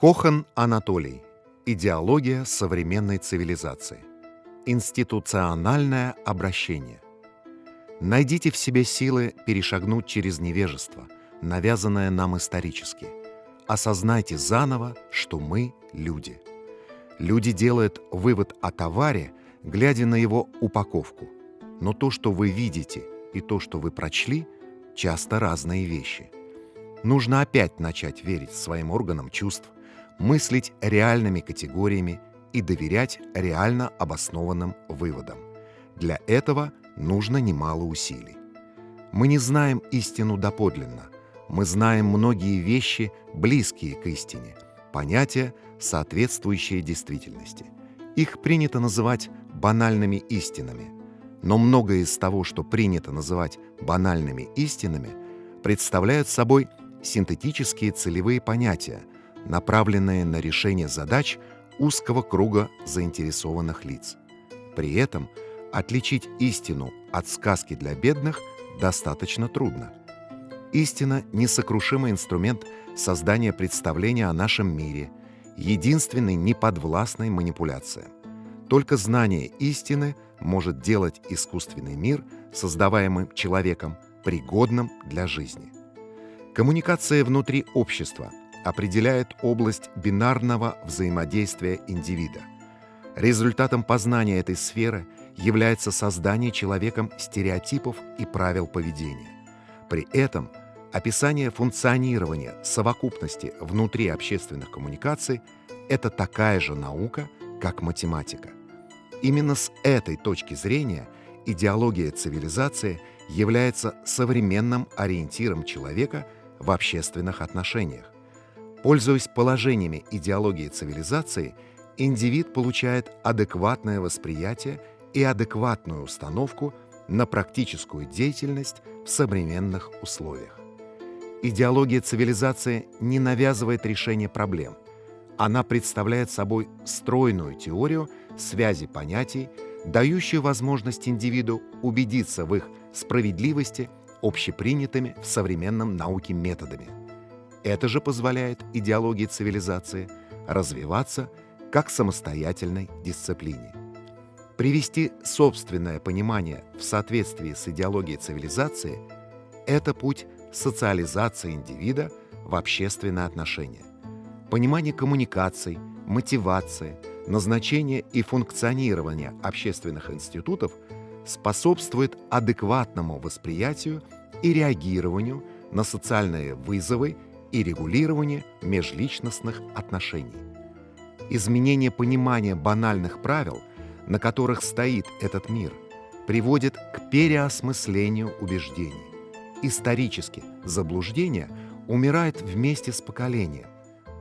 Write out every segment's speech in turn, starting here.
Кохан Анатолий. Идеология современной цивилизации. Институциональное обращение. Найдите в себе силы перешагнуть через невежество, навязанное нам исторически. Осознайте заново, что мы – люди. Люди делают вывод о товаре, глядя на его упаковку. Но то, что вы видите, и то, что вы прочли, часто разные вещи. Нужно опять начать верить своим органам чувств, мыслить реальными категориями и доверять реально обоснованным выводам. Для этого нужно немало усилий. Мы не знаем истину доподлинно, мы знаем многие вещи, близкие к истине, понятия, соответствующие действительности. Их принято называть банальными истинами, но многое из того, что принято называть банальными истинами, представляют собой синтетические целевые понятия, направленные на решение задач узкого круга заинтересованных лиц. При этом отличить истину от сказки для бедных достаточно трудно. Истина – несокрушимый инструмент создания представления о нашем мире, единственный неподвластной манипуляциям. Только знание истины может делать искусственный мир, создаваемый человеком, пригодным для жизни. Коммуникация внутри общества определяет область бинарного взаимодействия индивида. Результатом познания этой сферы является создание человеком стереотипов и правил поведения. При этом описание функционирования совокупности внутри общественных коммуникаций – это такая же наука, как математика. Именно с этой точки зрения идеология цивилизации является современным ориентиром человека в общественных отношениях. Пользуясь положениями идеологии цивилизации, индивид получает адекватное восприятие и адекватную установку на практическую деятельность в современных условиях. Идеология цивилизации не навязывает решение проблем. Она представляет собой стройную теорию связи понятий, дающую возможность индивиду убедиться в их справедливости общепринятыми в современном науке методами. Это же позволяет идеологии цивилизации развиваться как самостоятельной дисциплине. Привести собственное понимание в соответствии с идеологией цивилизации – это путь социализации индивида в общественные отношения. Понимание коммуникаций, мотивации, назначение и функционирование общественных институтов способствует адекватному восприятию и реагированию на социальные вызовы и регулированию межличностных отношений. Изменение понимания банальных правил, на которых стоит этот мир, приводит к переосмыслению убеждений. Исторически заблуждение умирает вместе с поколением.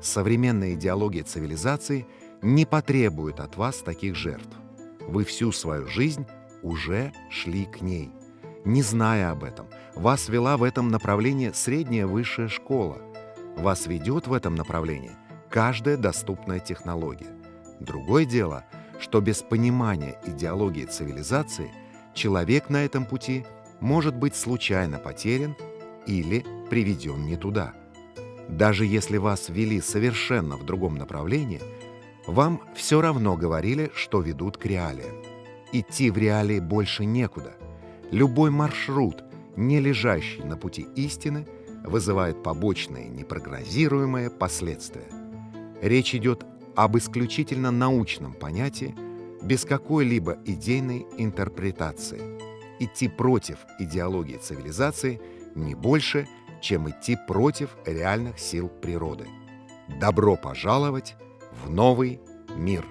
Современная идеология цивилизации – не потребует от вас таких жертв. Вы всю свою жизнь уже шли к ней. Не зная об этом, вас вела в этом направлении средняя высшая школа. Вас ведет в этом направлении каждая доступная технология. Другое дело, что без понимания идеологии цивилизации человек на этом пути может быть случайно потерян или приведен не туда. Даже если вас вели совершенно в другом направлении – вам все равно говорили, что ведут к реалиям. Идти в реалии больше некуда. Любой маршрут, не лежащий на пути истины, вызывает побочные непрогнозируемые последствия. Речь идет об исключительно научном понятии, без какой-либо идейной интерпретации. Идти против идеологии цивилизации не больше, чем идти против реальных сил природы. Добро пожаловать в новый мир.